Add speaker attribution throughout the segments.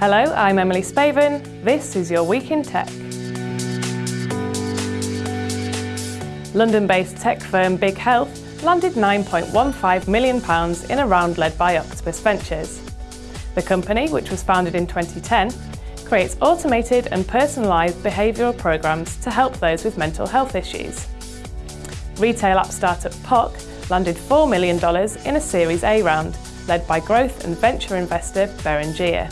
Speaker 1: Hello, I'm Emily Spaven. This is your Week in Tech. London-based tech firm Big Health landed £9.15 million in a round led by Octopus Ventures. The company, which was founded in 2010, creates automated and personalised behavioural programmes to help those with mental health issues. Retail app startup Poq landed $4 million in a Series A round, led by growth and venture investor Beringea.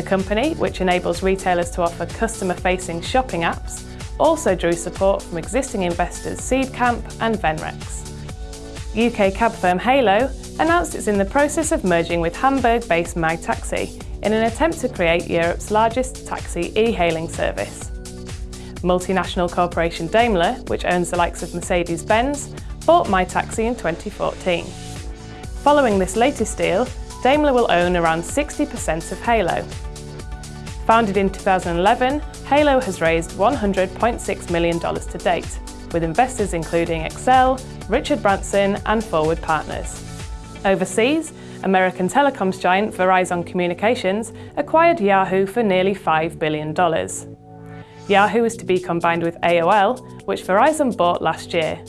Speaker 1: The company, which enables retailers to offer customer-facing shopping apps, also drew support from existing investors Seedcamp and Venrex. UK cab firm Hailo announced it's in the process of merging with Hamburg-based MyTaxi in an attempt to create Europe's largest taxi e-hailing service. Multinational corporation Daimler, which owns the likes of Mercedes-Benz, bought MyTaxi in 2014. Following this latest deal, Daimler will own around 60% of Hailo. Founded in 2011, Hailo has raised $100.6 million to date, with investors including Accel, Richard Branson and Forward Partners. Overseas, American telecoms giant Verizon Communications acquired Yahoo for nearly $5 billion. Yahoo is to be combined with AOL, which Verizon bought last year.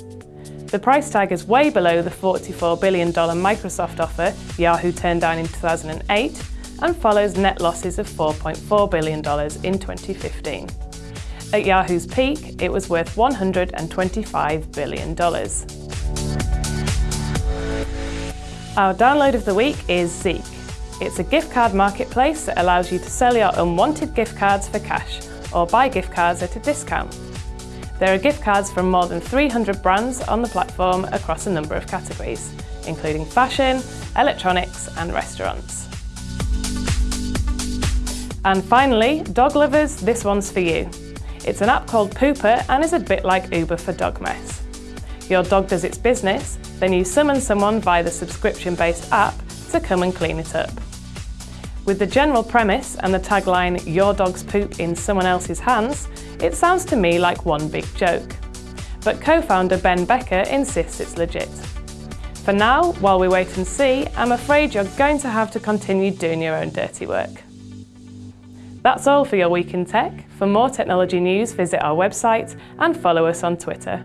Speaker 1: The price tag is way below the $44 billion Microsoft offer Yahoo turned down in 2008 and follows net losses of $4.4 billion in 2015. At Yahoo's peak, it was worth $125 billion. Our download of the week is Zeek. It's a gift card marketplace that allows you to sell your unwanted gift cards for cash or buy gift cards at a discount. There are gift cards from more than 300 brands on the platform across a number of categories, including fashion, electronics and restaurants. And finally, dog lovers, this one's for you. It's an app called Pooper and is a bit like Uber for dog mess. Your dog does its business, then you summon someone via the subscription-based app to come and clean it up. With the general premise and the tagline, your dog's poop in someone else's hands, it sounds to me like one big joke. But co-founder Ben Becker insists it's legit. For now, while we wait and see, I'm afraid you're going to have to continue doing your own dirty work. That's all for your Week in Tech. For more technology news, visit our website and follow us on Twitter.